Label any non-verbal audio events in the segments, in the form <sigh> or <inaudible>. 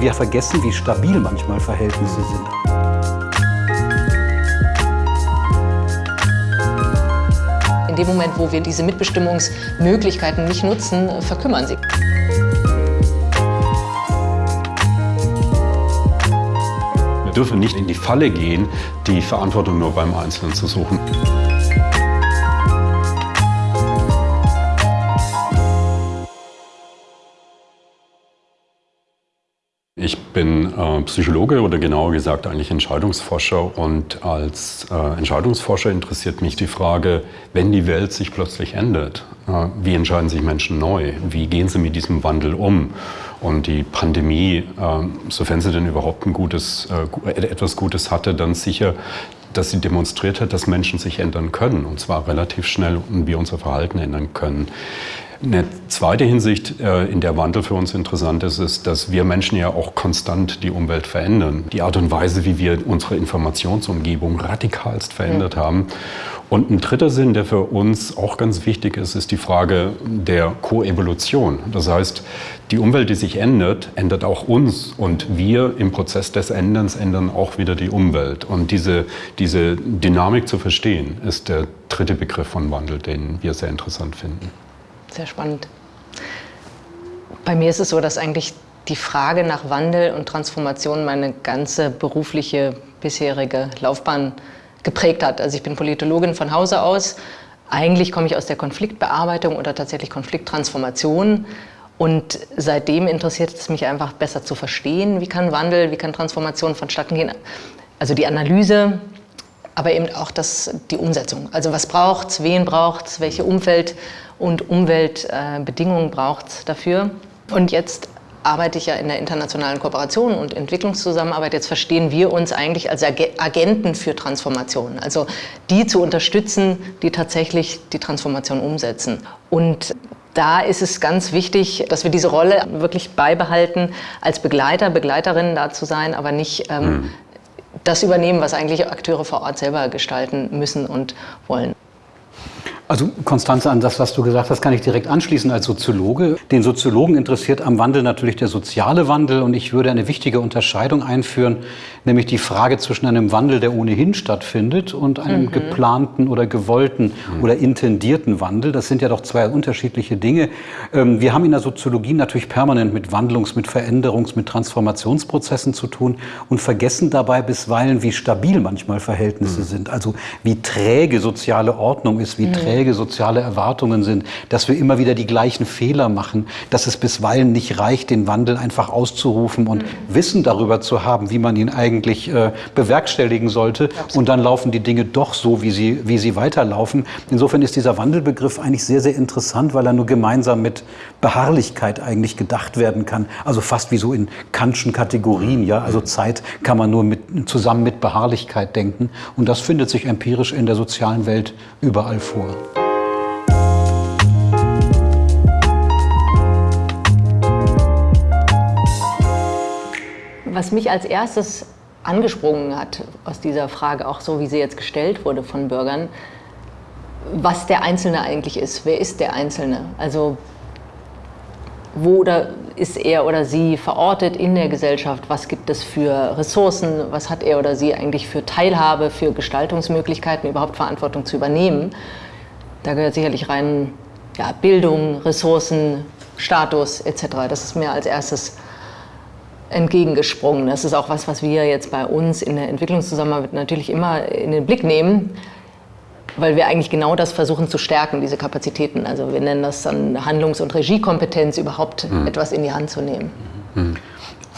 Wir vergessen, wie stabil manchmal Verhältnisse sind. In dem Moment, wo wir diese Mitbestimmungsmöglichkeiten nicht nutzen, verkümmern sie. Wir dürfen nicht in die Falle gehen, die Verantwortung nur beim Einzelnen zu suchen. Bin äh, Psychologe oder genauer gesagt eigentlich Entscheidungsforscher und als äh, Entscheidungsforscher interessiert mich die Frage, wenn die Welt sich plötzlich ändert, äh, wie entscheiden sich Menschen neu? Wie gehen sie mit diesem Wandel um? Und die Pandemie, ähm, sofern sie denn überhaupt ein gutes, äh, etwas Gutes hatte, dann sicher dass sie demonstriert hat, dass Menschen sich ändern können, und zwar relativ schnell und wir unser Verhalten ändern können. Eine zweite Hinsicht, äh, in der Wandel für uns interessant ist, ist, dass wir Menschen ja auch konstant die Umwelt verändern. Die Art und Weise, wie wir unsere Informationsumgebung radikalst verändert ja. haben. Und ein dritter Sinn, der für uns auch ganz wichtig ist, ist die Frage der Koevolution. Das heißt, die Umwelt, die sich ändert, ändert auch uns. Und wir im Prozess des Änderns ändern auch wieder die Umwelt. Und diese, diese Dynamik zu verstehen, ist der dritte Begriff von Wandel, den wir sehr interessant finden. Sehr spannend. Bei mir ist es so, dass eigentlich die Frage nach Wandel und Transformation meine ganze berufliche bisherige Laufbahn geprägt hat. Also ich bin Politologin von Hause aus. Eigentlich komme ich aus der Konfliktbearbeitung oder tatsächlich Konflikttransformation. Und seitdem interessiert es mich einfach besser zu verstehen, wie kann Wandel, wie kann Transformation vonstatten gehen. Also die Analyse, aber eben auch das, die Umsetzung. Also was braucht es, wen braucht es, welche Umfeld- und Umweltbedingungen äh, braucht es dafür. Und jetzt arbeite ich ja in der internationalen Kooperation und Entwicklungszusammenarbeit. Jetzt verstehen wir uns eigentlich als Agenten für Transformation, also die zu unterstützen, die tatsächlich die Transformation umsetzen. Und da ist es ganz wichtig, dass wir diese Rolle wirklich beibehalten, als Begleiter, Begleiterinnen da zu sein, aber nicht ähm, mhm. das übernehmen, was eigentlich Akteure vor Ort selber gestalten müssen und wollen. Also Konstanze, an das, was du gesagt hast, kann ich direkt anschließen als Soziologe. Den Soziologen interessiert am Wandel natürlich der soziale Wandel und ich würde eine wichtige Unterscheidung einführen, nämlich die Frage zwischen einem Wandel, der ohnehin stattfindet und einem mhm. geplanten oder gewollten mhm. oder intendierten Wandel. Das sind ja doch zwei unterschiedliche Dinge. Ähm, wir haben in der Soziologie natürlich permanent mit Wandlungs-, mit Veränderungs-, mit Transformationsprozessen zu tun und vergessen dabei bisweilen, wie stabil manchmal Verhältnisse mhm. sind. Also wie träge soziale Ordnung ist, wie mhm. träge träge soziale Erwartungen sind, dass wir immer wieder die gleichen Fehler machen, dass es bisweilen nicht reicht, den Wandel einfach auszurufen und mhm. Wissen darüber zu haben, wie man ihn eigentlich äh, bewerkstelligen sollte. Absolut. Und dann laufen die Dinge doch so, wie sie, wie sie weiterlaufen. Insofern ist dieser Wandelbegriff eigentlich sehr, sehr interessant, weil er nur gemeinsam mit Beharrlichkeit eigentlich gedacht werden kann. Also fast wie so in Kantschen Kategorien. Ja? Also Zeit kann man nur mit, zusammen mit Beharrlichkeit denken. Und das findet sich empirisch in der sozialen Welt überall vor. Was mich als erstes angesprungen hat aus dieser Frage, auch so wie sie jetzt gestellt wurde von Bürgern, was der Einzelne eigentlich ist. Wer ist der Einzelne? Also wo oder ist er oder sie verortet in der Gesellschaft? Was gibt es für Ressourcen? Was hat er oder sie eigentlich für Teilhabe, für Gestaltungsmöglichkeiten, überhaupt Verantwortung zu übernehmen? Da gehört sicherlich rein ja, Bildung, Ressourcen, Status etc. Das ist mir als erstes entgegengesprungen. Das ist auch was, was wir jetzt bei uns in der Entwicklungszusammenarbeit natürlich immer in den Blick nehmen, weil wir eigentlich genau das versuchen zu stärken, diese Kapazitäten. Also wir nennen das dann Handlungs- und Regiekompetenz, überhaupt mhm. etwas in die Hand zu nehmen. Mhm.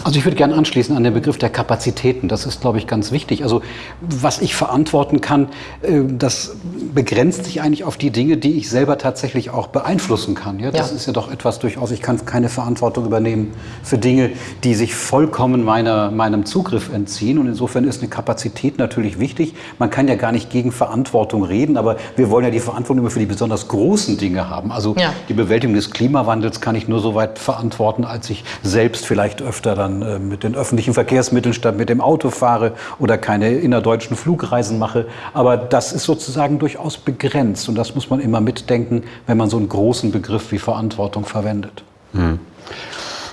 Also ich würde gerne anschließen an den Begriff der Kapazitäten. Das ist, glaube ich, ganz wichtig. Also was ich verantworten kann, äh, das begrenzt sich eigentlich auf die Dinge, die ich selber tatsächlich auch beeinflussen kann. Ja, das ja. ist ja doch etwas durchaus, ich kann keine Verantwortung übernehmen für Dinge, die sich vollkommen meiner, meinem Zugriff entziehen. Und insofern ist eine Kapazität natürlich wichtig. Man kann ja gar nicht gegen Verantwortung reden, aber wir wollen ja die Verantwortung immer für die besonders großen Dinge haben. Also ja. die Bewältigung des Klimawandels kann ich nur so weit verantworten, als ich selbst vielleicht öfter dann äh, mit den öffentlichen Verkehrsmitteln statt mit dem Auto fahre oder keine innerdeutschen Flugreisen mache. Aber das ist sozusagen durchaus begrenzt und das muss man immer mitdenken, wenn man so einen großen Begriff wie Verantwortung verwendet. Hm.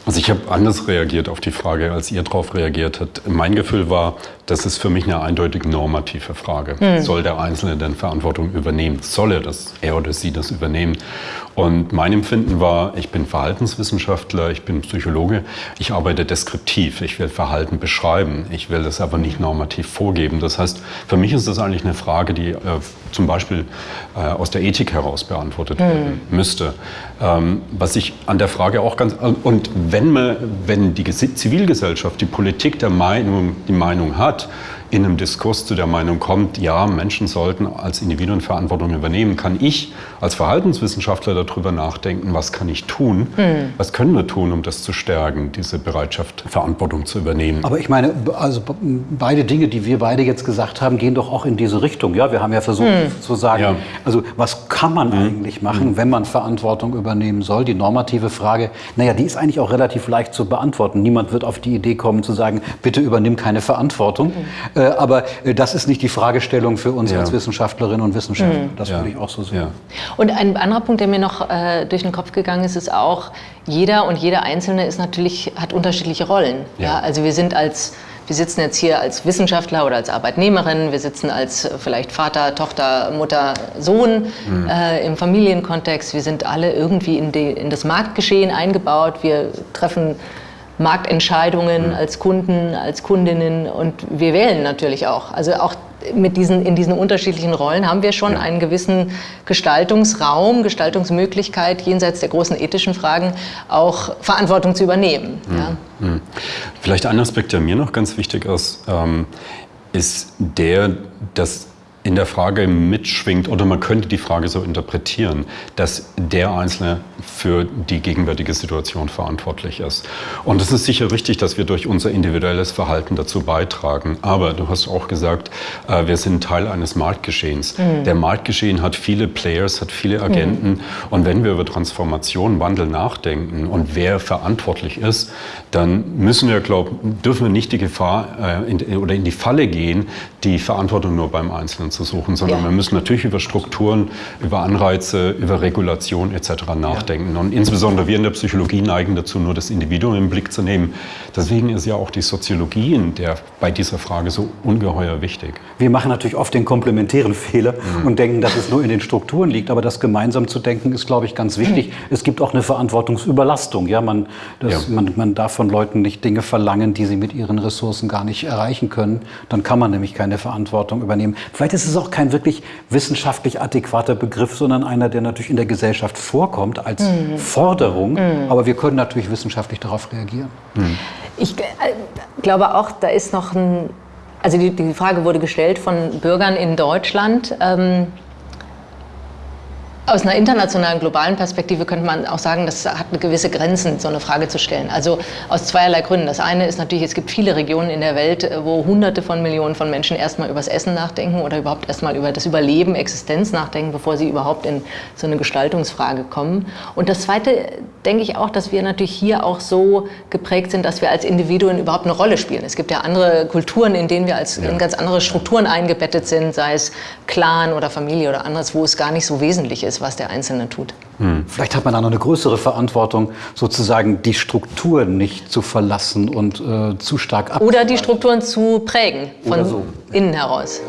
Also ich habe anders reagiert auf die Frage, als ihr darauf reagiert habt. Mein Gefühl war, das ist für mich eine eindeutig normative Frage. Mhm. Soll der Einzelne denn Verantwortung übernehmen? Soll er das, er oder sie das übernehmen? Und mein Empfinden war, ich bin Verhaltenswissenschaftler, ich bin Psychologe, ich arbeite deskriptiv, ich will Verhalten beschreiben, ich will das aber nicht normativ vorgeben. Das heißt, für mich ist das eigentlich eine Frage, die äh, zum Beispiel äh, aus der Ethik heraus beantwortet werden mhm. müsste. Ähm, was ich an der Frage auch ganz, und wenn, man, wenn die Zivilgesellschaft, die Politik der Meinung, die Meinung hat, in einem Diskurs zu der Meinung kommt, ja, Menschen sollten als Individuen Verantwortung übernehmen, kann ich als Verhaltenswissenschaftler darüber nachdenken, was kann ich tun, hm. was können wir tun, um das zu stärken, diese Bereitschaft, Verantwortung zu übernehmen. Aber ich meine, also beide Dinge, die wir beide jetzt gesagt haben, gehen doch auch in diese Richtung. Ja, wir haben ja versucht hm. zu sagen, ja. also was kann man hm. eigentlich machen, hm. wenn man Verantwortung übernehmen soll? Die normative Frage, naja, die ist eigentlich auch relativ leicht zu beantworten. Niemand wird auf die Idee kommen zu sagen, bitte übernimm keine Verantwortung. Äh, aber äh, das ist nicht die Fragestellung für uns ja. als Wissenschaftlerinnen und Wissenschaftler. Mhm. Das ja. würde ich auch so sehen. Ja. Und ein anderer Punkt, der mir noch äh, durch den Kopf gegangen ist, ist auch, jeder und jeder Einzelne ist natürlich, hat unterschiedliche Rollen. Ja. Also wir sind als wir sitzen jetzt hier als Wissenschaftler oder als Arbeitnehmerin, wir sitzen als äh, vielleicht Vater, Tochter, Mutter, Sohn mhm. äh, im Familienkontext. Wir sind alle irgendwie in, die, in das Marktgeschehen eingebaut. Wir treffen Marktentscheidungen mhm. als Kunden, als Kundinnen und wir wählen natürlich auch. Also auch mit diesen, in diesen unterschiedlichen Rollen haben wir schon ja. einen gewissen Gestaltungsraum, Gestaltungsmöglichkeit, jenseits der großen ethischen Fragen auch Verantwortung zu übernehmen. Mhm. Ja. Mhm. Vielleicht ein Aspekt, der mir noch ganz wichtig ist, ähm, ist der, dass in der Frage mitschwingt, oder man könnte die Frage so interpretieren, dass der Einzelne für die gegenwärtige Situation verantwortlich ist. Und es ist sicher richtig, dass wir durch unser individuelles Verhalten dazu beitragen. Aber du hast auch gesagt, äh, wir sind Teil eines Marktgeschehens. Mhm. Der Marktgeschehen hat viele Players, hat viele Agenten. Mhm. Und wenn wir über Transformation, Wandel nachdenken und wer verantwortlich ist, dann müssen wir, glauben, dürfen wir nicht die Gefahr äh, in, oder in die Falle gehen, die Verantwortung nur beim Einzelnen zu suchen, sondern ja. wir müssen natürlich über Strukturen, über Anreize, über Regulation etc. nachdenken. Ja. Und insbesondere wir in der Psychologie neigen dazu, nur das Individuum im Blick zu nehmen. Deswegen ist ja auch die Soziologie in der, bei dieser Frage so ungeheuer wichtig. Wir machen natürlich oft den komplementären Fehler mhm. und denken, dass es nur in den Strukturen liegt. Aber das gemeinsam zu denken, ist, glaube ich, ganz wichtig. Es gibt auch eine Verantwortungsüberlastung. Ja, man, das, ja. Man, man darf von Leuten nicht Dinge verlangen, die sie mit ihren Ressourcen gar nicht erreichen können. Dann kann man nämlich keine Verantwortung übernehmen. Vielleicht ist ist es auch kein wirklich wissenschaftlich adäquater Begriff, sondern einer, der natürlich in der Gesellschaft vorkommt als mhm. Forderung. Mhm. Aber wir können natürlich wissenschaftlich darauf reagieren. Mhm. Ich äh, glaube auch, da ist noch ein, also die, die, Frage wurde gestellt von Bürgern in Deutschland. Ähm, aus einer internationalen, globalen Perspektive könnte man auch sagen, das hat eine gewisse Grenzen, so eine Frage zu stellen. Also aus zweierlei Gründen. Das eine ist natürlich, es gibt viele Regionen in der Welt, wo Hunderte von Millionen von Menschen erstmal über das Essen nachdenken oder überhaupt erstmal über das Überleben, Existenz nachdenken, bevor sie überhaupt in so eine Gestaltungsfrage kommen. Und das Zweite denke ich auch, dass wir natürlich hier auch so geprägt sind, dass wir als Individuen überhaupt eine Rolle spielen. Es gibt ja andere Kulturen, in denen wir als ja. in ganz andere Strukturen eingebettet sind, sei es Clan oder Familie oder anderes, wo es gar nicht so wesentlich ist, was der Einzelne tut. Hm. Vielleicht hat man da noch eine größere Verantwortung, sozusagen die Strukturen nicht zu verlassen und äh, zu stark ab. Oder die Strukturen zu prägen von so. innen heraus.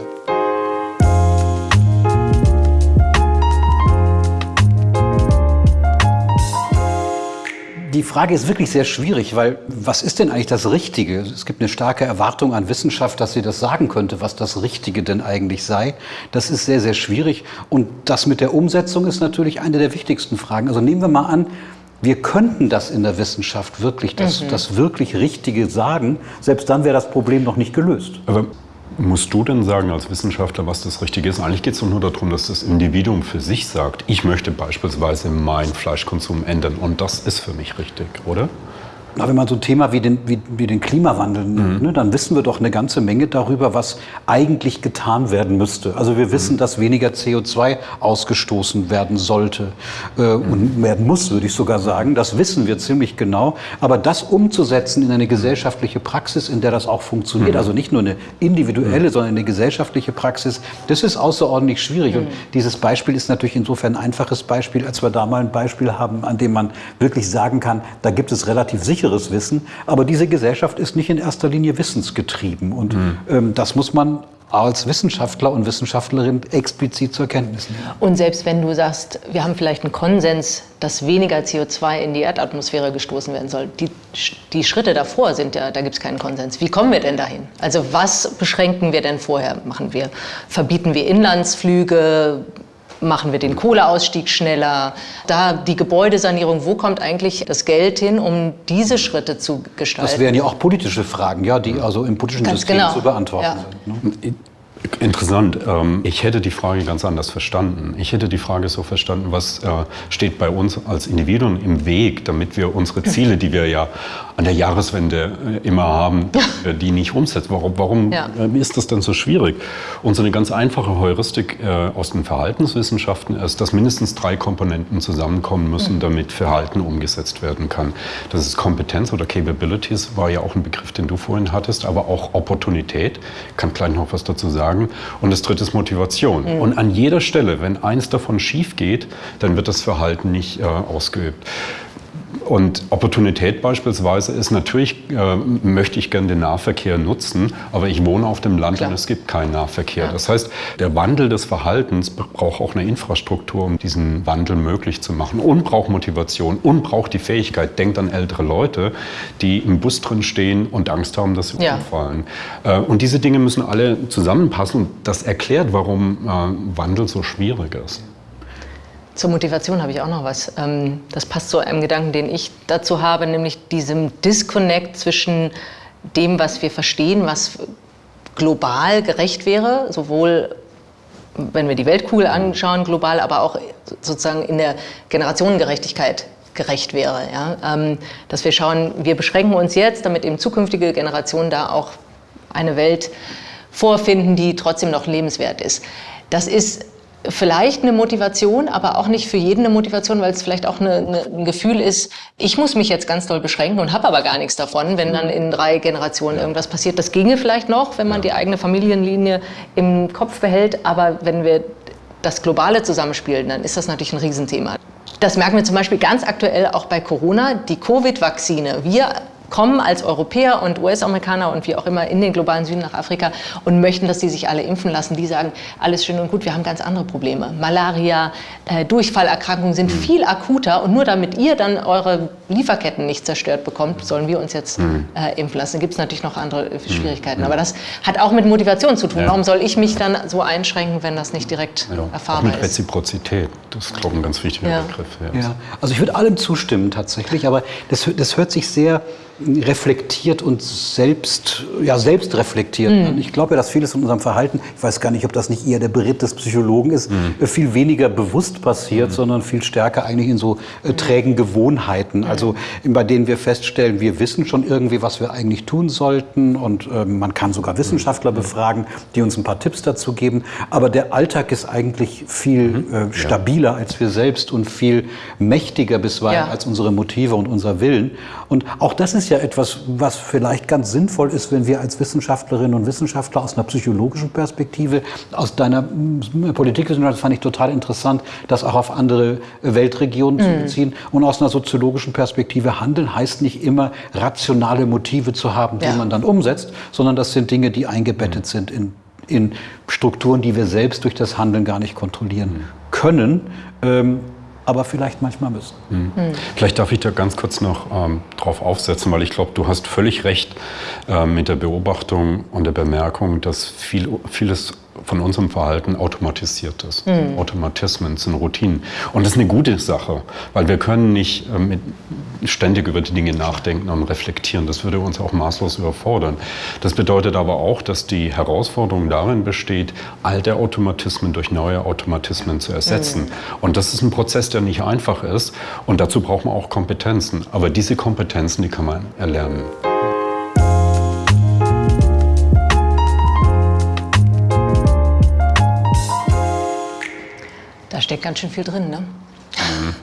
Die Frage ist wirklich sehr schwierig, weil was ist denn eigentlich das Richtige? Es gibt eine starke Erwartung an Wissenschaft, dass sie das sagen könnte, was das Richtige denn eigentlich sei. Das ist sehr, sehr schwierig. Und das mit der Umsetzung ist natürlich eine der wichtigsten Fragen. Also nehmen wir mal an, wir könnten das in der Wissenschaft wirklich, das, mhm. das wirklich Richtige sagen. Selbst dann wäre das Problem noch nicht gelöst. Aber Musst du denn sagen als Wissenschaftler, was das Richtige ist? Eigentlich geht es doch nur darum, dass das Individuum für sich sagt, ich möchte beispielsweise meinen Fleischkonsum ändern und das ist für mich richtig, oder? Na, wenn man so ein Thema wie den, wie, wie den Klimawandel nimmt, mhm. ne, dann wissen wir doch eine ganze Menge darüber, was eigentlich getan werden müsste. Also wir wissen, mhm. dass weniger CO2 ausgestoßen werden sollte äh, mhm. und werden muss, würde ich sogar sagen. Das wissen wir ziemlich genau. Aber das umzusetzen in eine gesellschaftliche Praxis, in der das auch funktioniert, mhm. also nicht nur eine individuelle, mhm. sondern eine gesellschaftliche Praxis, das ist außerordentlich schwierig. Und mhm. dieses Beispiel ist natürlich insofern ein einfaches Beispiel, als wir da mal ein Beispiel haben, an dem man wirklich sagen kann, da gibt es relativ sicher sicheres Wissen. Aber diese Gesellschaft ist nicht in erster Linie wissensgetrieben. Und mhm. ähm, das muss man als Wissenschaftler und Wissenschaftlerin explizit zur Kenntnis nehmen. Und selbst wenn du sagst, wir haben vielleicht einen Konsens, dass weniger CO2 in die Erdatmosphäre gestoßen werden soll, die, die Schritte davor sind ja, da gibt es keinen Konsens. Wie kommen wir denn dahin? Also was beschränken wir denn vorher? Machen wir, verbieten wir Inlandsflüge? Machen wir den Kohleausstieg schneller? Da die Gebäudesanierung, wo kommt eigentlich das Geld hin, um diese Schritte zu gestalten? Das wären ja auch politische Fragen, ja, die also im politischen Ganz System genau. zu beantworten ja. sind. Ne? Interessant. Ähm, ich hätte die Frage ganz anders verstanden. Ich hätte die Frage so verstanden, was äh, steht bei uns als Individuen im Weg, damit wir unsere Ziele, die wir ja an der Jahreswende äh, immer haben, <laughs> die nicht umsetzen. Warum, warum ja. Ähm, ist das denn so schwierig? Und so eine ganz einfache Heuristik äh, aus den Verhaltenswissenschaften ist, dass mindestens drei Komponenten zusammenkommen müssen, mhm. damit Verhalten umgesetzt werden kann. Das ist Kompetenz oder Capabilities, war ja auch ein Begriff, den du vorhin hattest, aber auch Opportunität. Ich kann gleich noch was dazu sagen sagen. Und das dritte ist Motivation. Mhm. Und an jeder Stelle, wenn eins davon schief geht, dann wird das Verhalten nicht äh, ausgeübt. Und Opportunität beispielsweise ist natürlich, äh, möchte ich gerne den Nahverkehr nutzen, aber ich wohne auf dem Land Klar. und es gibt keinen Nahverkehr. Ja. Das heißt, der Wandel des Verhaltens braucht auch eine Infrastruktur, um diesen Wandel möglich zu machen und braucht Motivation und braucht die Fähigkeit. Denkt an ältere Leute, die im Bus drin stehen und Angst haben, dass sie ja. umfallen. Äh, und diese Dinge müssen alle zusammenpassen. Das erklärt, warum äh, Wandel so schwierig ist. Zur Motivation habe ich auch noch was. Ähm, das passt zu einem Gedanken, den ich dazu habe, nämlich diesem Disconnect zwischen dem, was wir verstehen, was global gerecht wäre, sowohl wenn wir die Weltkugel anschauen, global, aber auch sozusagen in der Generationengerechtigkeit gerecht wäre. Ja? Ähm, dass wir schauen, wir beschränken uns jetzt, damit eben zukünftige Generationen da auch eine Welt vorfinden, die trotzdem noch lebenswert ist. Das ist vielleicht eine Motivation, aber auch nicht für jeden eine Motivation, weil es vielleicht auch eine, eine, ein Gefühl ist, ich muss mich jetzt ganz doll beschränken und habe aber gar nichts davon, wenn dann in drei Generationen irgendwas passiert. Das ginge vielleicht noch, wenn man die eigene Familienlinie im Kopf behält, aber wenn wir das globale zusammenspielen, dann ist das natürlich ein Riesenthema. Das merken wir zum Beispiel ganz aktuell auch bei Corona. Die Covid-Vakzine. Wir kommen als Europäer und US-Amerikaner und wie auch immer in den globalen Süden nach Afrika und möchten, dass die sich alle impfen lassen. Die sagen, alles schön und gut, wir haben ganz andere Probleme. Malaria, äh, Durchfallerkrankungen sind mhm. viel akuter und nur damit ihr dann eure Lieferketten nicht zerstört bekommt, sollen wir uns jetzt mhm. äh, impfen lassen. Da gibt es natürlich noch andere äh, mhm. Schwierigkeiten. Mhm. Aber das hat auch mit Motivation zu tun. Ja. Warum soll ich mich dann so einschränken, wenn das nicht direkt ja. erfahrbar auch mit Reziprozität, das ist, glaube ich, ein ganz wichtiger ja. Begriff. Ja. Also ich würde allem zustimmen tatsächlich, aber das, das hört sich sehr reflektiert und selbst, ja, selbst reflektiert. Mhm. Ich glaube ja, dass vieles in unserem Verhalten, ich weiß gar nicht, ob das nicht eher der Beritt des Psychologen ist, mhm. viel weniger bewusst passiert, mhm. sondern viel stärker eigentlich in so äh, trägen Gewohnheiten. Also bei denen wir feststellen, wir wissen schon irgendwie, was wir eigentlich tun sollten und äh, man kann sogar Wissenschaftler befragen, die uns ein paar Tipps dazu geben. Aber der Alltag ist eigentlich viel mhm. äh, stabiler ja. als wir selbst und viel mächtiger bisweilen ja. als unsere Motive und unser Willen. Und auch das ist ja etwas, was vielleicht ganz sinnvoll ist, wenn wir als Wissenschaftlerinnen und Wissenschaftler aus einer psychologischen Perspektive, aus deiner hm, Politikwissenschaft, das fand ich total interessant, das auch auf andere Weltregionen mhm. zu beziehen. Und aus einer soziologischen Perspektive handeln heißt nicht immer rationale Motive zu haben, die ja. man dann umsetzt, sondern das sind Dinge, die eingebettet mhm. sind in, in Strukturen, die wir selbst durch das Handeln gar nicht kontrollieren mhm. können. Ähm, aber vielleicht manchmal müssen. Mhm. Vielleicht darf ich da ganz kurz noch ähm, drauf aufsetzen, weil ich glaube, du hast völlig recht äh, mit der Beobachtung und der Bemerkung, dass viel, vieles von unserem Verhalten automatisiert ist. Mhm. Automatismen sind Routinen. Und das ist eine gute Sache, weil wir können nicht äh, ständig über die Dinge nachdenken und reflektieren. Das würde uns auch maßlos überfordern. Das bedeutet aber auch, dass die Herausforderung darin besteht, alte Automatismen durch neue Automatismen zu ersetzen. Mhm. Und das ist ein Prozess, der nicht einfach ist. Und dazu braucht man auch Kompetenzen. Aber diese Kompetenzen, die kann man erlernen. Da steckt ganz schön viel drin. Ne? Mhm.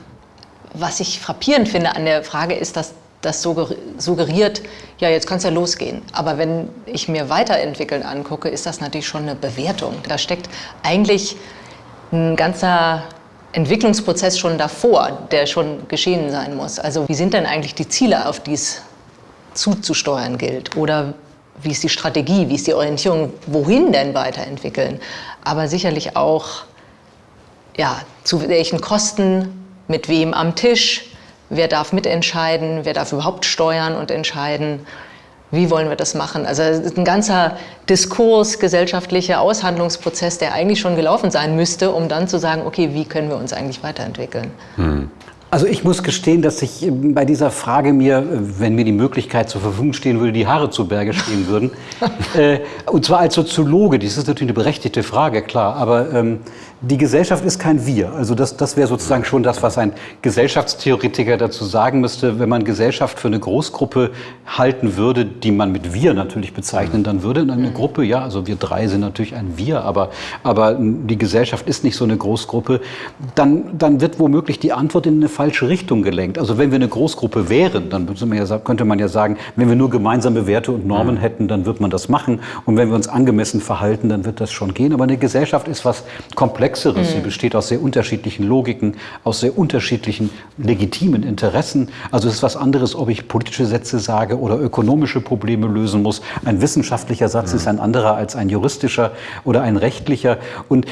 Was ich frappierend finde an der Frage ist, dass das suggeriert, ja, jetzt kann es ja losgehen. Aber wenn ich mir Weiterentwickeln angucke, ist das natürlich schon eine Bewertung. Da steckt eigentlich ein ganzer Entwicklungsprozess schon davor, der schon geschehen sein muss. Also wie sind denn eigentlich die Ziele, auf die es zuzusteuern gilt oder wie ist die Strategie, wie ist die Orientierung, wohin denn weiterentwickeln. Aber sicherlich auch, ja, zu welchen Kosten, mit wem am Tisch, wer darf mitentscheiden, wer darf überhaupt steuern und entscheiden. Wie wollen wir das machen? Also ein ganzer Diskurs, gesellschaftlicher Aushandlungsprozess, der eigentlich schon gelaufen sein müsste, um dann zu sagen, okay, wie können wir uns eigentlich weiterentwickeln? Hm. Also ich muss gestehen, dass ich ähm, bei dieser Frage mir, äh, wenn mir die Möglichkeit zur Verfügung stehen würde, die Haare zu Berge stehen würden. <laughs> äh, und zwar als Soziologe, das ist natürlich eine berechtigte Frage, klar, aber ähm, die Gesellschaft ist kein Wir. Also das, das wäre sozusagen schon das, was ein Gesellschaftstheoretiker dazu sagen müsste. Wenn man Gesellschaft für eine Großgruppe halten würde, die man mit Wir natürlich bezeichnen, dann würde eine Gruppe, ja, also wir drei sind natürlich ein Wir, aber, aber die Gesellschaft ist nicht so eine Großgruppe, dann, dann wird womöglich die Antwort in eine falsche Richtung gelenkt. Also wenn wir eine Großgruppe wären, dann könnte man ja sagen, wenn wir nur gemeinsame Werte und Normen mhm. hätten, dann wird man das machen. Und wenn wir uns angemessen verhalten, dann wird das schon gehen. Aber eine Gesellschaft ist was Komplexeres. Mhm. Sie besteht aus sehr unterschiedlichen Logiken, aus sehr unterschiedlichen legitimen Interessen. Also es ist was anderes, ob ich politische Sätze sage oder ökonomische Probleme lösen muss. Ein wissenschaftlicher Satz mhm. ist ein anderer als ein juristischer oder ein rechtlicher. Und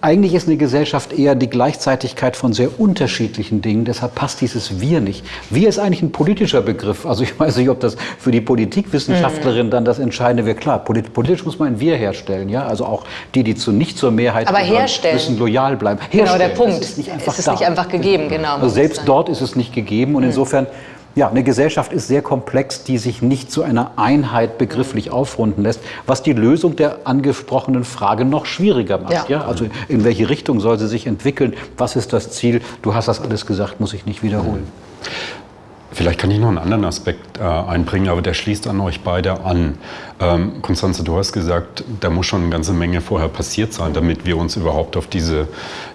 eigentlich ist eine Gesellschaft eher die Gleichzeitigkeit von sehr unterschiedlichen Dingen. Deshalb passt dieses Wir nicht. Wir ist eigentlich ein politischer Begriff. Also ich weiß nicht, ob das für die Politikwissenschaftlerin mhm. dann das Entscheidende wäre. Klar, politisch muss man ein Wir herstellen. Ja? Also auch die, die zu nicht zur Mehrheit Aber gehören, herstellen müssen loyal bleiben. Herstellen. Genau, der Punkt. Es ist nicht einfach, es ist nicht einfach gegeben, genau. Also selbst dort ist es nicht gegeben und mhm. insofern ja, eine Gesellschaft ist sehr komplex, die sich nicht zu einer Einheit begrifflich aufrunden lässt, was die Lösung der angesprochenen Frage noch schwieriger macht. Ja. ja. Also in welche Richtung soll sie sich entwickeln? Was ist das Ziel? Du hast das alles gesagt, muss ich nicht wiederholen. Vielleicht kann ich noch einen anderen Aspekt äh, einbringen, aber der schließt an euch beide an. Ähm, Konstanze, du hast gesagt, da muss schon eine ganze Menge vorher passiert sein, damit wir uns überhaupt auf diese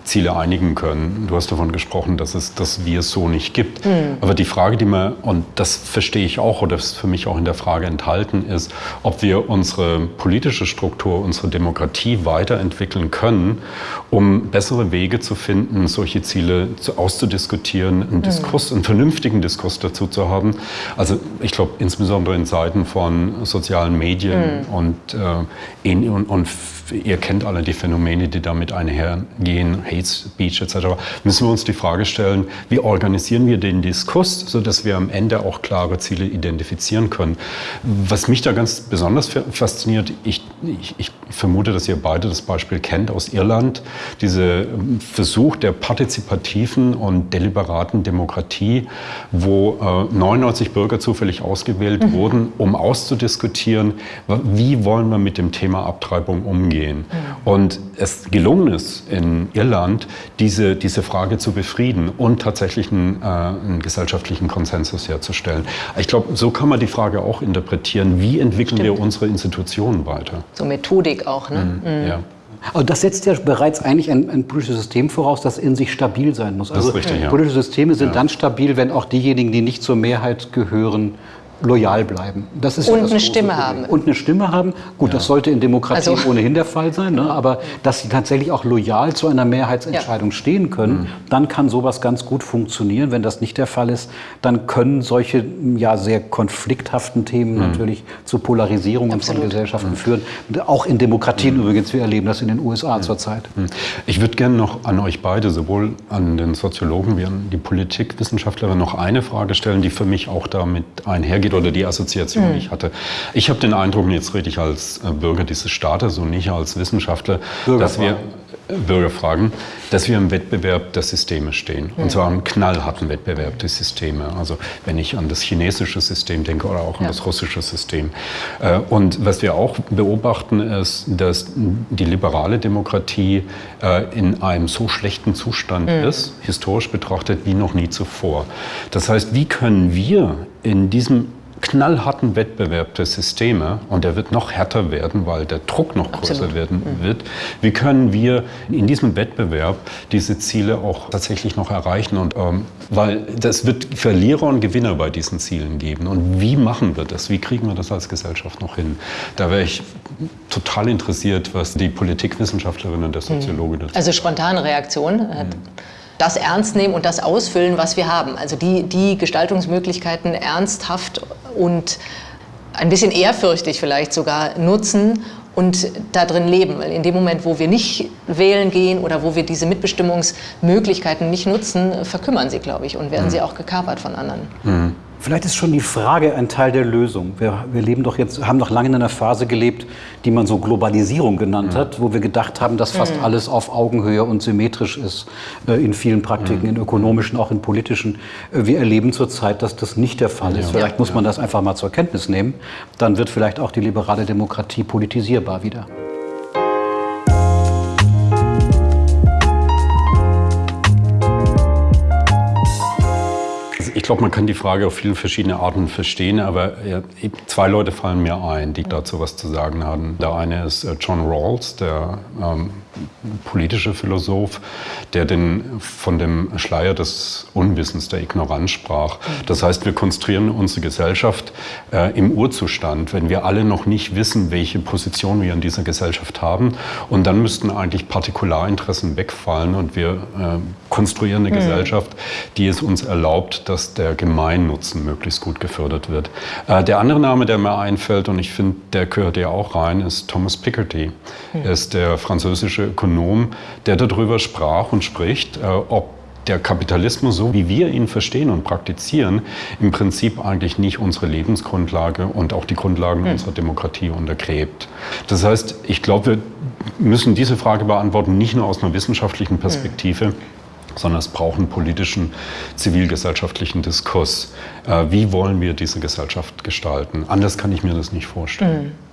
Ziele einigen können. Du hast davon gesprochen, dass es das Wir so nicht gibt. Mhm. Aber die Frage, die man, und das verstehe ich auch, oder ist für mich auch in der Frage enthalten, ist, ob wir unsere politische Struktur, unsere Demokratie weiterentwickeln können, um bessere Wege zu finden, solche Ziele zu, auszudiskutieren, einen mhm. Diskurs, einen vernünftigen Diskurs dazu zu haben. Also ich glaube, insbesondere in Zeiten von sozialen Medien mhm. und, äh, in, und, und ihr kennt alle die Phänomene, die damit einhergehen, Hate Speech etc., müssen wir uns die Frage stellen, wie organisieren wir den Diskurs, sodass wir am Ende auch klare Ziele identifizieren können. Was mich da ganz besonders fasziniert, ich, ich, ich vermute, dass ihr beide das Beispiel kennt aus Irland, dieser ähm, Versuch der partizipativen und deliberaten Demokratie, wo äh, 99 Bürger zufällig ausgewählt mhm. wurden, um auszudiskutieren, wie wollen wir mit dem Thema Abtreibung umgehen umgehen. Mhm. Und es gelungen ist in Irland, diese, diese Frage zu befrieden und tatsächlich einen, äh, einen gesellschaftlichen Konsensus herzustellen. Ich glaube, so kann man die Frage auch interpretieren, wie entwickeln Stimmt. wir unsere Institutionen weiter. So Methodik auch, ne? Mhm. Mhm. Ja. Aber das setzt ja bereits eigentlich ein, ein, politisches System voraus, das in sich stabil sein muss. Also richtig, ja. politische Systeme sind ja. dann stabil, wenn auch diejenigen, die nicht zur Mehrheit gehören, loyal bleiben. Das ist und ja eine Stimme Problem. haben. Und eine Stimme haben. Gut, ja. das sollte in Demokratien also, ohnehin der Fall sein. Ne? Aber dass sie tatsächlich auch loyal zu einer Mehrheitsentscheidung ja. stehen können, mhm. dann kann sowas ganz gut funktionieren. Wenn das nicht der Fall ist, dann können solche ja sehr konflikthaften Themen mhm. natürlich zu Polarisierungen Absolut. von Gesellschaften mhm. führen. Auch in Demokratien mhm. übrigens. Wir erleben das in den USA mhm. zurzeit. Mhm. Ich würde gerne noch an euch beide, sowohl an den Soziologen wie an die Politikwissenschaftlerin, noch eine Frage stellen, die für mich auch damit einhergeht angeht oder die Assoziation, die ich hatte. Ich habe den Eindruck, jetzt rede ich als äh, Bürger dieses Staates und nicht als Wissenschaftler, dass wir äh, Bürgerfragen, dass wir im Wettbewerb der Systeme stehen. Und zwar im knallharten Wettbewerb der Systeme. Also wenn ich an das chinesische System denke oder auch an ja. das russische System. Äh, und was wir auch beobachten, ist, dass die liberale Demokratie in einem so schlechten Zustand mhm. ist, historisch betrachtet, wie noch nie zuvor. Das heißt, wie können wir in diesem knallharten Wettbewerb der Systeme, und der wird noch härter werden, weil der Druck noch größer Absolut. werden mhm. wird, wie können wir in diesem Wettbewerb diese Ziele auch tatsächlich noch erreichen? Und, ähm, weil das wird Verlierer und Gewinner bei diesen Zielen geben. Und wie machen wir das? Wie kriegen wir das als Gesellschaft noch hin? Da wäre ich total interessiert, was die Politikwissenschaftlerin und der. Soziologe dazu Also spontane Reaktion. Mhm das ernst nehmen und das ausfüllen, was wir haben. Also die, die Gestaltungsmöglichkeiten ernsthaft und ein bisschen ehrfürchtig vielleicht sogar nutzen und da drin leben. Weil in dem Moment, wo wir nicht wählen gehen oder wo wir diese Mitbestimmungsmöglichkeiten nicht nutzen, verkümmern sie, glaube ich, und werden mhm. sie auch gekapert von anderen. Mhm. Vielleicht ist schon die Frage ein Teil der Lösung. Wir, wir, leben doch jetzt, haben doch lange in einer Phase gelebt, die man so Globalisierung genannt mhm. hat, wo wir gedacht haben, dass fast mhm. alles auf Augenhöhe und symmetrisch ist äh, in vielen Praktiken, mhm. in ökonomischen, auch in politischen. Äh, wir erleben zurzeit, dass das nicht der Fall ist. Ja. Vielleicht muss man das einfach mal zur Kenntnis nehmen. Dann wird vielleicht auch die liberale Demokratie politisierbar wieder. Glaube, man kann die Frage auf viele verschiedene Arten verstehen, aber zwei Leute fallen mir ein, die dazu was zu sagen haben. Der eine ist äh, John Rawls, der ähm, politische Philosoph, der den, von dem Schleier des Unwissens, der Ignoranz sprach. Das heißt, wir konstruieren unsere Gesellschaft äh, im Urzustand, wenn wir alle noch nicht wissen, welche Position wir in dieser Gesellschaft haben. Und dann müssten eigentlich Partikularinteressen wegfallen und wir äh, konstruieren eine mhm. Gesellschaft, die es uns erlaubt, dass der Gemeinnutzen möglichst gut gefördert wird. Äh, der andere Name, der mir einfällt, und ich finde, der gehört ja auch rein, ist Thomas Piketty. Mhm. Er ist der französische Ökonom, der darüber sprach und spricht, äh, ob der Kapitalismus, so wie wir ihn verstehen und praktizieren, im Prinzip eigentlich nicht unsere Lebensgrundlage und auch die Grundlagen hm. unserer Demokratie untergräbt. Das heißt, ich glaube, wir müssen diese Frage beantworten, nicht nur aus einer wissenschaftlichen Perspektive, hm sondern es braucht einen politischen, zivilgesellschaftlichen Diskurs. Äh, wie wollen wir diese Gesellschaft gestalten? Anders kann ich mir das nicht vorstellen. Hm.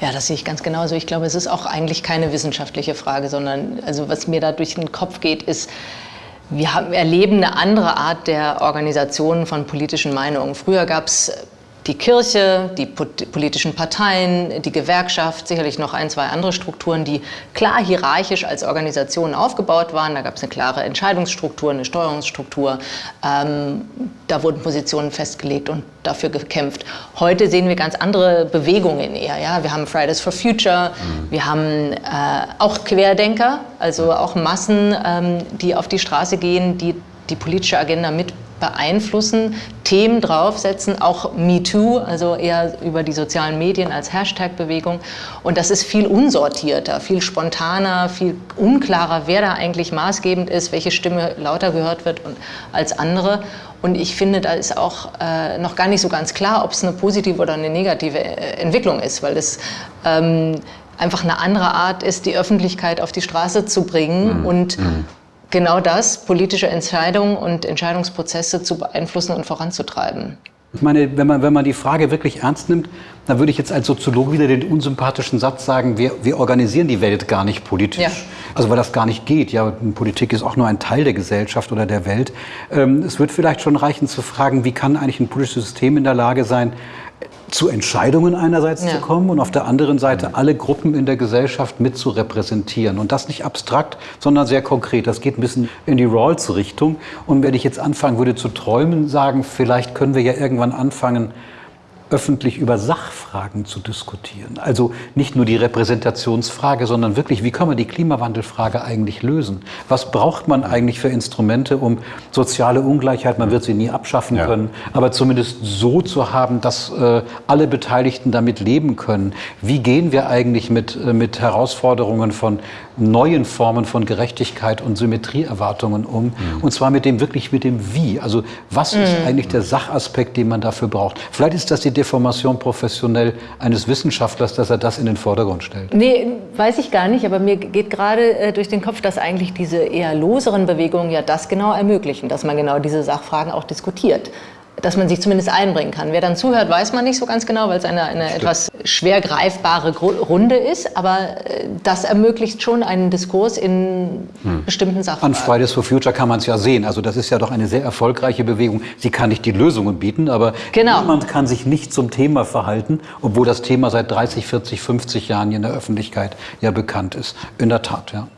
Ja, das sehe ich ganz genauso. Ich glaube, es ist auch eigentlich keine wissenschaftliche Frage, sondern also was mir da durch den Kopf geht, ist, wir haben, erleben eine andere Art der Organisation von politischen Meinungen. Früher gab es die Kirche, die politischen Parteien, die Gewerkschaft, sicherlich noch ein, zwei andere Strukturen, die klar hierarchisch als Organisationen aufgebaut waren. Da gab es eine klare Entscheidungsstruktur, eine Steuerungsstruktur. Ähm, da wurden Positionen festgelegt und dafür gekämpft. Heute sehen wir ganz andere Bewegungen eher. Ja? Wir haben Fridays for Future, mhm. wir haben äh, auch Querdenker, also auch Massen, ähm, die auf die Straße gehen, die die politische Agenda mit beeinflussen, Themen draufsetzen, auch MeToo, also eher über die sozialen Medien als Hashtag-Bewegung. Und das ist viel unsortierter, viel spontaner, viel unklarer, wer da eigentlich maßgebend ist, welche Stimme lauter gehört wird als andere. Und ich finde, da ist auch äh, noch gar nicht so ganz klar, ob es eine positive oder eine negative äh, Entwicklung ist, weil es ähm, einfach eine andere Art ist, die Öffentlichkeit auf die Straße zu bringen mhm. und mhm genau das, politische Entscheidungen und Entscheidungsprozesse zu beeinflussen und voranzutreiben. Ich meine, wenn man, wenn man die Frage wirklich ernst nimmt, dann würde ich jetzt als Soziologe wieder den unsympathischen Satz sagen, wir, wir organisieren die Welt gar nicht politisch. Ja. Also weil das gar nicht geht. Ja, Politik ist auch nur ein Teil der Gesellschaft oder der Welt. Ähm, es wird vielleicht schon reichen zu fragen, wie kann eigentlich ein politisches System in der Lage sein, zu Entscheidungen einerseits ja. zu kommen und auf der anderen Seite alle Gruppen in der Gesellschaft mit zu repräsentieren. Und das nicht abstrakt, sondern sehr konkret. Das geht ein bisschen in die Rawls-Richtung. Und wenn ich jetzt anfangen würde zu träumen, sagen, vielleicht können wir ja irgendwann anfangen, öffentlich über Sachfragen zu diskutieren. Also nicht nur die Repräsentationsfrage, sondern wirklich, wie kann man die Klimawandelfrage eigentlich lösen? Was braucht man eigentlich für Instrumente, um soziale Ungleichheit, man wird sie nie abschaffen ja. können, aber zumindest so zu haben, dass äh, alle Beteiligten damit leben können? Wie gehen wir eigentlich mit, äh, mit Herausforderungen von neuen Formen von Gerechtigkeit und Symmetrieerwartungen um? Mhm. Und zwar mit dem wirklich mit dem Wie. Also was mhm. ist eigentlich der Sachaspekt, den man dafür braucht? Vielleicht ist das die Deformation professionell eines Wissenschaftlers, dass er das in den Vordergrund stellt? Nee, weiß ich gar nicht, aber mir geht gerade äh, durch den Kopf, dass eigentlich diese eher loseren Bewegungen ja das genau ermöglichen, dass man genau diese Sachfragen auch diskutiert dass man sich zumindest einbringen kann. Wer dann zuhört, weiß man nicht so ganz genau, weil es eine, eine etwas schwer greifbare Runde ist, aber äh, das ermöglicht schon einen Diskurs in hm. bestimmten Sachen. An Fridays for Future kann man es ja sehen. Also das ist ja doch eine sehr erfolgreiche Bewegung. Sie kann nicht die Lösungen bieten, aber genau. niemand kann sich nicht zum Thema verhalten, obwohl das Thema seit 30, 40, 50 Jahren in der Öffentlichkeit ja bekannt ist. In der Tat, ja.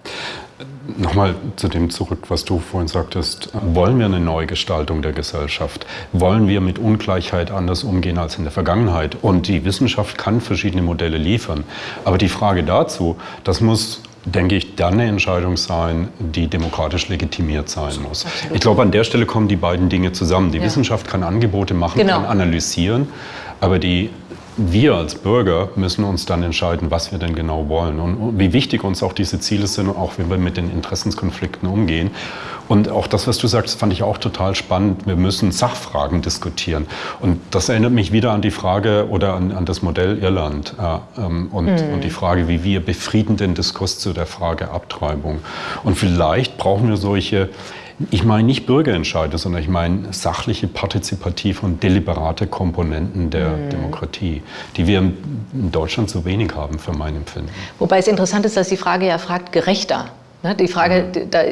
Nochmal zu dem zurück, was du vorhin sagtest. Wollen wir eine Neugestaltung der Gesellschaft? Wollen wir mit Ungleichheit anders umgehen als in der Vergangenheit? Und die Wissenschaft kann verschiedene Modelle liefern. Aber die Frage dazu, das muss denke ich, dann eine Entscheidung sein, die demokratisch legitimiert sein muss. Absolut. Ich glaube, an der Stelle kommen die beiden Dinge zusammen. Die ja. Wissenschaft kann Angebote machen, genau. kann analysieren, aber die wir als Bürger müssen uns dann entscheiden, was wir denn genau wollen und wie wichtig uns auch diese Ziele sind und auch wie wir mit den Interessenskonflikten umgehen. Und auch das, was du sagst, fand ich auch total spannend. Wir müssen Sachfragen diskutieren. Und das erinnert mich wieder an die Frage oder an, an das Modell Irland äh, ähm, und, mhm. und die Frage, wie wir befriedenden Diskurs zu der Frage Abtreibung. Und vielleicht brauchen wir solche ich meine nicht Bürgerentscheide, sondern ich meine sachliche, partizipative und deliberate Komponenten der mhm. Demokratie, die wir in Deutschland so wenig haben, für mein Empfinden. Wobei es interessant ist, dass die Frage ja fragt, gerechter. Ne, die Frage,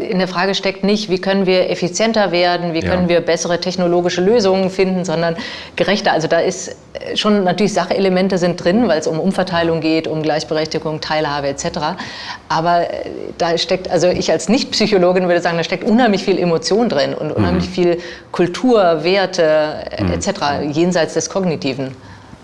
in der Frage steckt nicht, wie können wir effizienter werden, wie können ja. wir bessere technologische Lösungen finden, sondern gerechter. Also da ist äh, schon natürlich Sachelemente sind drin, weil es um Umverteilung geht, um Gleichberechtigung, Teilhabe etc. Aber äh, da steckt, also ich als Nicht-Psychologin würde sagen, da steckt unheimlich viel Emotion drin und unheimlich mhm. viel Kultur, Werte mhm. etc. jenseits des Kognitiven.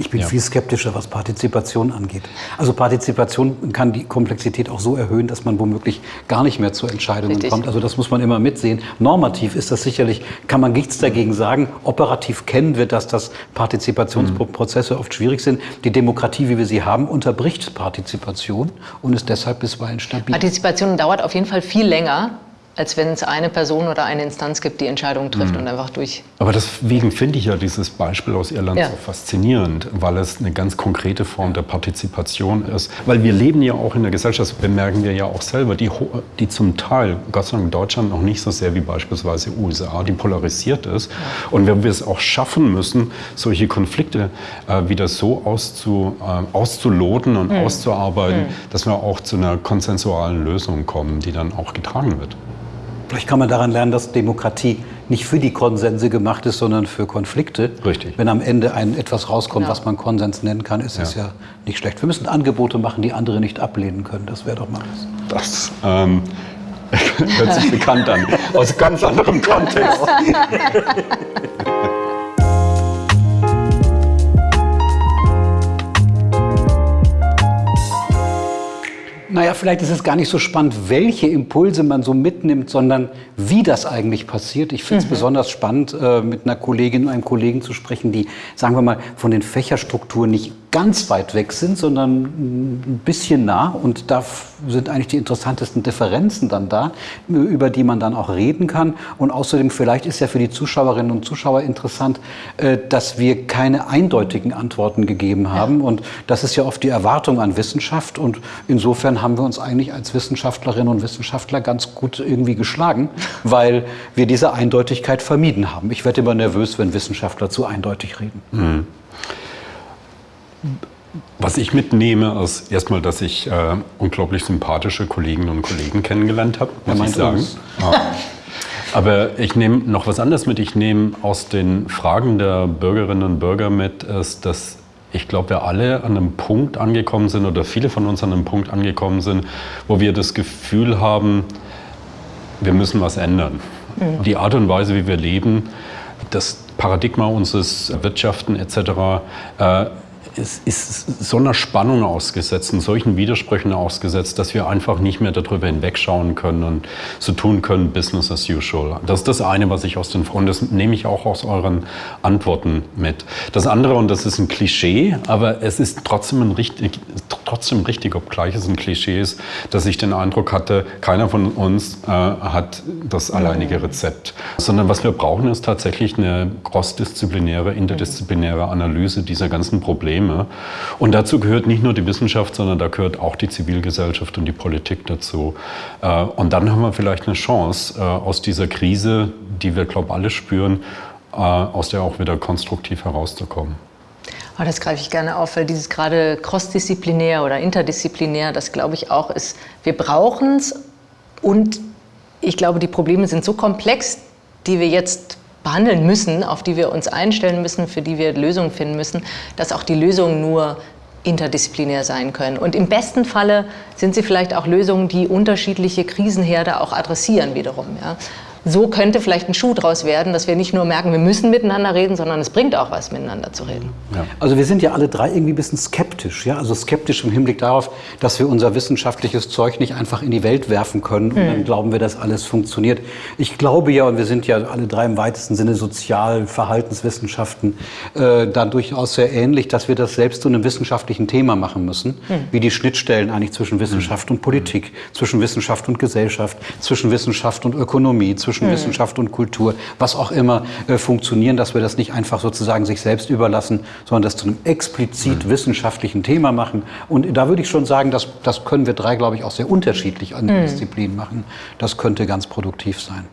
Ich bin ja. viel skeptischer, was Partizipation angeht. Also Partizipation kann die Komplexität auch so erhöhen, dass man womöglich gar nicht mehr zu Entscheidungen Richtig. kommt. Also das muss man immer mitsehen. Normativ ist das sicherlich, kann man nichts dagegen sagen. Operativ kennen wir das, dass Partizipationsprozesse oft schwierig sind. Die Demokratie, wie wir sie haben, unterbricht Partizipation und ist deshalb bisweilen stabil. Partizipation dauert auf jeden Fall viel länger als wenn es eine Person oder eine Instanz gibt, die Entscheidungen trifft mhm. und einfach durch. Aber deswegen finde ich ja dieses Beispiel aus Irland ja. so faszinierend, weil es eine ganz konkrete Form der Partizipation ist. Weil wir leben ja auch in der Gesellschaft, bemerken wir ja auch selber, die, die zum Teil, Gott sei Dank in Deutschland noch nicht so sehr wie beispielsweise USA, die polarisiert ist. Ja. Und wenn wir es auch schaffen müssen, solche Konflikte äh, wieder so auszu, äh, auszuloten und mhm. auszuarbeiten, mhm. dass wir auch zu einer konsensualen Lösung kommen, die dann auch getragen wird. Vielleicht kann man daran lernen, dass Demokratie nicht für die Konsense gemacht ist, sondern für Konflikte. Richtig. Wenn am Ende ein etwas rauskommt, genau. was man Konsens nennen kann, ist ja. es ja nicht schlecht. Wir müssen Angebote machen, die andere nicht ablehnen können. Das wäre doch mal was. Das ähm, <laughs> hört sich bekannt an. Aus ganz anderem Kontext. <laughs> Naja, vielleicht ist es gar nicht so spannend, welche Impulse man so mitnimmt, sondern wie das eigentlich passiert. Ich finde es mhm. besonders spannend, äh, mit einer Kollegin und einem Kollegen zu sprechen, die, sagen wir mal, von den Fächerstrukturen nicht ganz weit weg sind, sondern ein bisschen nah. Und da sind eigentlich die interessantesten Differenzen dann da, über die man dann auch reden kann. Und außerdem, vielleicht ist ja für die Zuschauerinnen und Zuschauer interessant, äh, dass wir keine eindeutigen Antworten gegeben haben. Ja. Und das ist ja oft die Erwartung an Wissenschaft. Und insofern haben wir uns eigentlich als Wissenschaftlerinnen und Wissenschaftler ganz gut irgendwie geschlagen, <laughs> weil wir diese Eindeutigkeit vermieden haben. Ich werde immer nervös, wenn Wissenschaftler zu eindeutig reden. Mhm. Was ich mitnehme, ist erstmal, dass ich äh, unglaublich sympathische Kolleginnen und Kollegen kennengelernt habe, muss ich sagen. Ja. <laughs> Aber ich nehme noch was anderes mit. Ich nehme aus den Fragen der Bürgerinnen und Bürger mit, ist, dass ich glaube, wir alle an einem Punkt angekommen sind oder viele von uns an einem Punkt angekommen sind, wo wir das Gefühl haben, wir müssen was ändern. Mhm. Die Art und Weise, wie wir leben, das Paradigma unseres Wirtschaften etc. Äh, es ist so einer Spannung ausgesetzt und solchen Widersprüchen ausgesetzt, dass wir einfach nicht mehr darüber hinwegschauen können und so tun können, Business as usual. Das ist das eine, was ich aus den, und das nehme ich auch aus euren Antworten mit. Das andere, und das ist ein Klischee, aber es ist trotzdem, ein richtig, trotzdem richtig, obgleich es ein Klischee ist, dass ich den Eindruck hatte, keiner von uns äh, hat das alleinige Rezept. Sondern was wir brauchen, ist tatsächlich eine crossdisziplinäre, interdisziplinäre Analyse dieser ganzen Probleme Probleme. Und dazu gehört nicht nur die Wissenschaft, sondern da gehört auch die Zivilgesellschaft und die Politik dazu. Äh, und dann haben wir vielleicht eine Chance, äh, aus dieser Krise, die wir, glaube ich, alle spüren, äh, aus der auch wieder konstruktiv herauszukommen. Aber das greife ich gerne auf, weil dieses gerade crossdisziplinär oder interdisziplinär, das glaube ich auch ist, wir brauchen es und ich glaube, die Probleme sind so komplex, die wir jetzt behandeln müssen, auf die wir uns einstellen müssen, für die wir Lösungen finden müssen, dass auch die Lösungen nur interdisziplinär sein können. Und im besten Falle sind sie vielleicht auch Lösungen, die unterschiedliche Krisenherde auch adressieren wiederum. Ja. So könnte vielleicht ein Schuh draus werden, dass wir nicht nur merken, wir müssen miteinander reden, sondern es bringt auch was, miteinander zu reden. Ja. Also wir sind ja alle drei irgendwie ein bisschen skeptisch, ja, also skeptisch im Hinblick darauf, dass wir unser wissenschaftliches Zeug nicht einfach in die Welt werfen können und mhm. dann glauben wir, dass alles funktioniert. Ich glaube ja, und wir sind ja alle drei im weitesten Sinne Sozial-, Verhaltenswissenschaften, äh, da durchaus sehr ähnlich, dass wir das selbst zu einem wissenschaftlichen Thema machen müssen, mhm. wie die Schnittstellen eigentlich zwischen Wissenschaft mhm. und Politik, zwischen Wissenschaft und Gesellschaft, zwischen Wissenschaft und Ökonomie, zwischen mhm. Wissenschaft und Kultur, was auch immer äh, funktionieren, dass wir das nicht einfach sozusagen sich selbst überlassen, sondern das zu einem explizit mhm. wissenschaftlichen Thema machen. Und da würde ich schon sagen, dass, das können wir drei, glaube ich, auch sehr unterschiedlich an mhm. Disziplinen machen. Das könnte ganz produktiv sein.